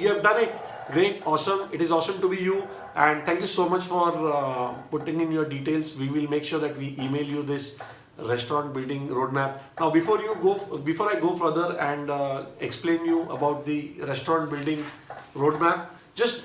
you have done it. Great, awesome. It is awesome to be you. And thank you so much for uh, putting in your details. We will make sure that we email you this restaurant building roadmap. Now, before you go, before I go further and uh, explain you about the restaurant building roadmap, just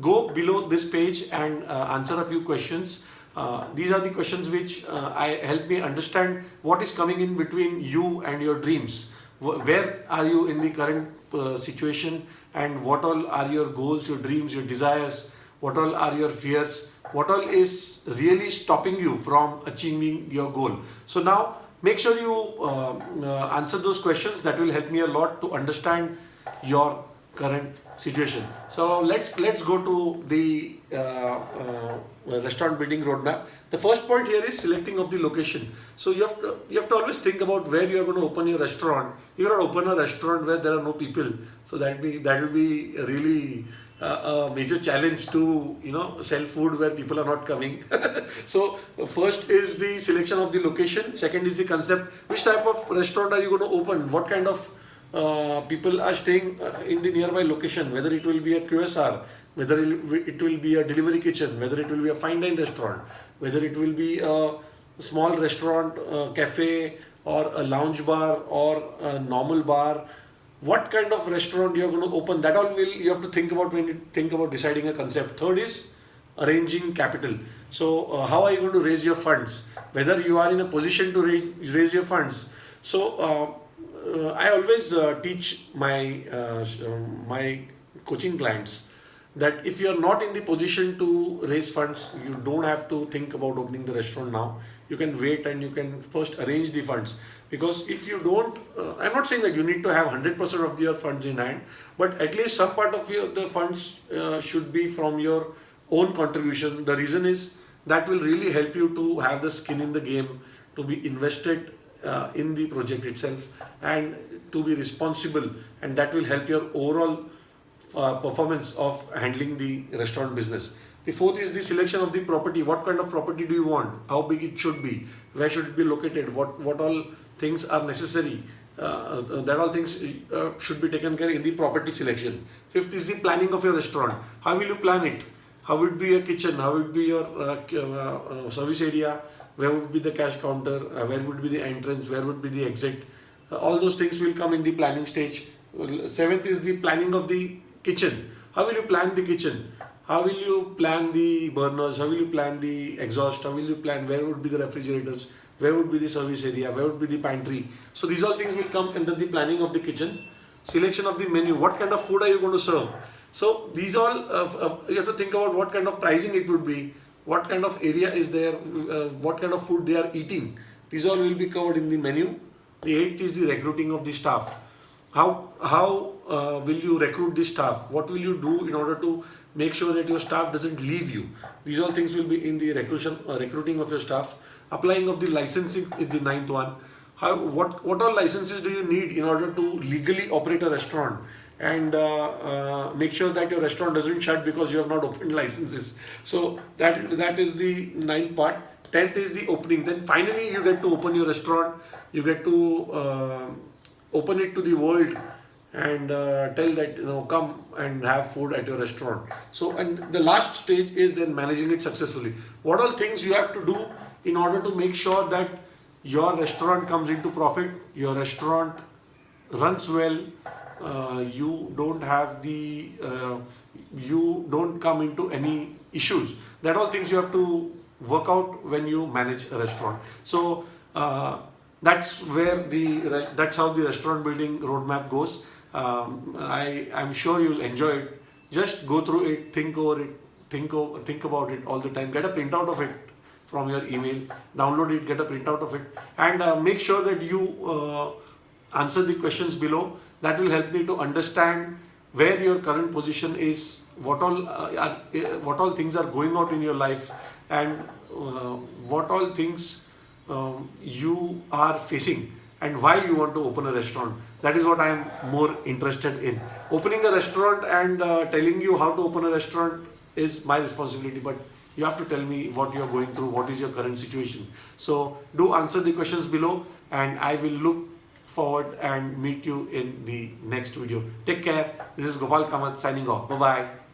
go below this page and uh, answer a few questions. Uh, these are the questions which uh, I help me understand what is coming in between you and your dreams. Where are you in the current uh, situation? And what all are your goals, your dreams, your desires, what all are your fears, what all is really stopping you from achieving your goal. So now make sure you uh, uh, answer those questions. That will help me a lot to understand your current situation. So let's let's go to the uh, uh, restaurant building roadmap. The first point here is selecting of the location. So you have to you have to always think about where you are going to open your restaurant. You cannot open a restaurant where there are no people. So that be that will be really uh, a major challenge to you know sell food where people are not coming so first is the selection of the location second is the concept which type of restaurant are you going to open what kind of uh, people are staying uh, in the nearby location whether it will be a QSR whether it will be a delivery kitchen whether it will be a fine dine restaurant whether it will be a small restaurant uh, cafe or a lounge bar or a normal bar what kind of restaurant you're going to open that all will you have to think about when you think about deciding a concept. Third is arranging capital. So uh, how are you going to raise your funds? Whether you are in a position to raise, raise your funds? So uh, uh, i always uh, teach my uh, my coaching clients that if you are not in the position to raise funds you don't have to think about opening the restaurant now. You can wait and you can first arrange the funds. Because if you don't uh, i'm not saying that you need to have 100% of your funds in hand but at least some part of your the funds uh, should be from your own contribution. The reason is that will really help you to have the skin in the game to be invested uh, in the project itself and to be responsible and that will help your overall uh, performance of handling the restaurant business the fourth is the selection of the property what kind of property do you want how big it should be where should it be located what what all things are necessary. Uh, uh, that all things uh, should be taken care in the property selection. Fifth is the planning of your restaurant. How will you plan it? How would be your kitchen? How would be your uh, uh, service area? Where would be the cash counter? where would be the entrance? Where would be the exit? all those things will come in the planning stage. Seventh is the planning of the kitchen. How will you plan the kitchen? How will you plan the burners? How will you plan the exhaust? How will you plan where would be the refrigerators? where would be the service area, where would be the pantry. So these all things will come under the planning of the kitchen. Selection of the menu, what kind of food are you going to serve? So these all, uh, uh, you have to think about what kind of pricing it would be, what kind of area is there, uh, what kind of food they are eating. These all will be covered in the menu. The eighth is the recruiting of the staff. How, how uh, will you recruit the staff? What will you do in order to make sure that your staff doesn't leave you? These all things will be in the recruiting, uh, recruiting of your staff. Applying of the licensing is the ninth one. How, what, what all licenses do you need in order to legally operate a restaurant? And uh, uh, make sure that your restaurant doesn't shut because you have not opened licenses. So that that is the ninth part. Tenth is the opening. Then finally you get to open your restaurant. You get to uh, open it to the world and uh, tell that you know come and have food at your restaurant. So and the last stage is then managing it successfully. What all things you have to do in order to make sure that your restaurant comes into profit, your restaurant runs well, uh, you don't have the, uh, you don't come into any issues. That all things you have to work out when you manage a restaurant. So uh, that's where the, that's how the restaurant building roadmap goes. Um, I, I'm sure you'll enjoy it. Just go through it, think over it, think over, think about it all the time. Get a printout of it from your email, download it, get a printout of it and uh, make sure that you uh, answer the questions below. That will help me to understand where your current position is, what all, uh, are, uh, what all things are going out in your life and uh, what all things um, you are facing and why you want to open a restaurant. That is what I am more interested in. Opening a restaurant and uh, telling you how to open a restaurant is my responsibility but you have to tell me what you're going through, what is your current situation. So do answer the questions below and I will look forward and meet you in the next video. Take care. This is Gopal Kamath signing off. Bye bye.